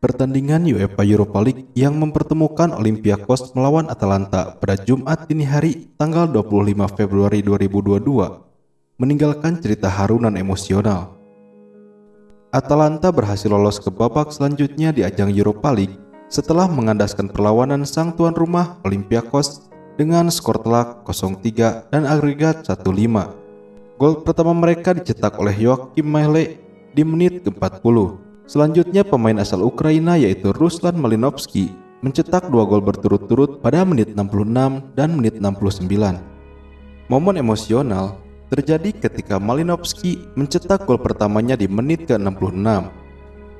Pertandingan UEFA Europa League yang mempertemukan Olympiakos melawan Atalanta pada Jumat dini hari tanggal 25 Februari 2022 meninggalkan cerita harunan emosional. Atalanta berhasil lolos ke babak selanjutnya di ajang Europa League setelah mengandaskan perlawanan sang tuan rumah Olympiakos dengan skor telak 0-3 dan agregat 1-5. Gol pertama mereka dicetak oleh Joachim Mahle di menit ke-40 Selanjutnya pemain asal Ukraina yaitu Ruslan Malinovsky mencetak dua gol berturut-turut pada menit 66 dan menit 69. Momen emosional terjadi ketika Malinovsky mencetak gol pertamanya di menit ke-66.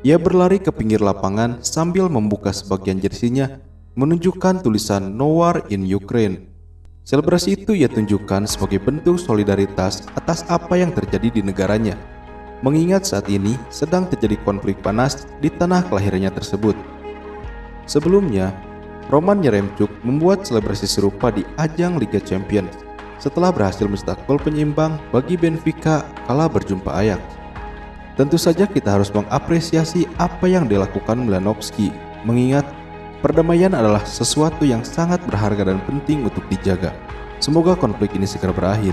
Ia berlari ke pinggir lapangan sambil membuka sebagian jersinya menunjukkan tulisan No War in Ukraine. Selebrasi itu ia tunjukkan sebagai bentuk solidaritas atas apa yang terjadi di negaranya mengingat saat ini sedang terjadi konflik panas di tanah kelahirannya tersebut. Sebelumnya, Roman Yeremchuk membuat selebrasi serupa di ajang Liga Champions setelah berhasil mencetak gol penyeimbang bagi Benfica kala berjumpa Ajax. Tentu saja kita harus mengapresiasi apa yang dilakukan Mlanovski, mengingat perdamaian adalah sesuatu yang sangat berharga dan penting untuk dijaga. Semoga konflik ini segera berakhir.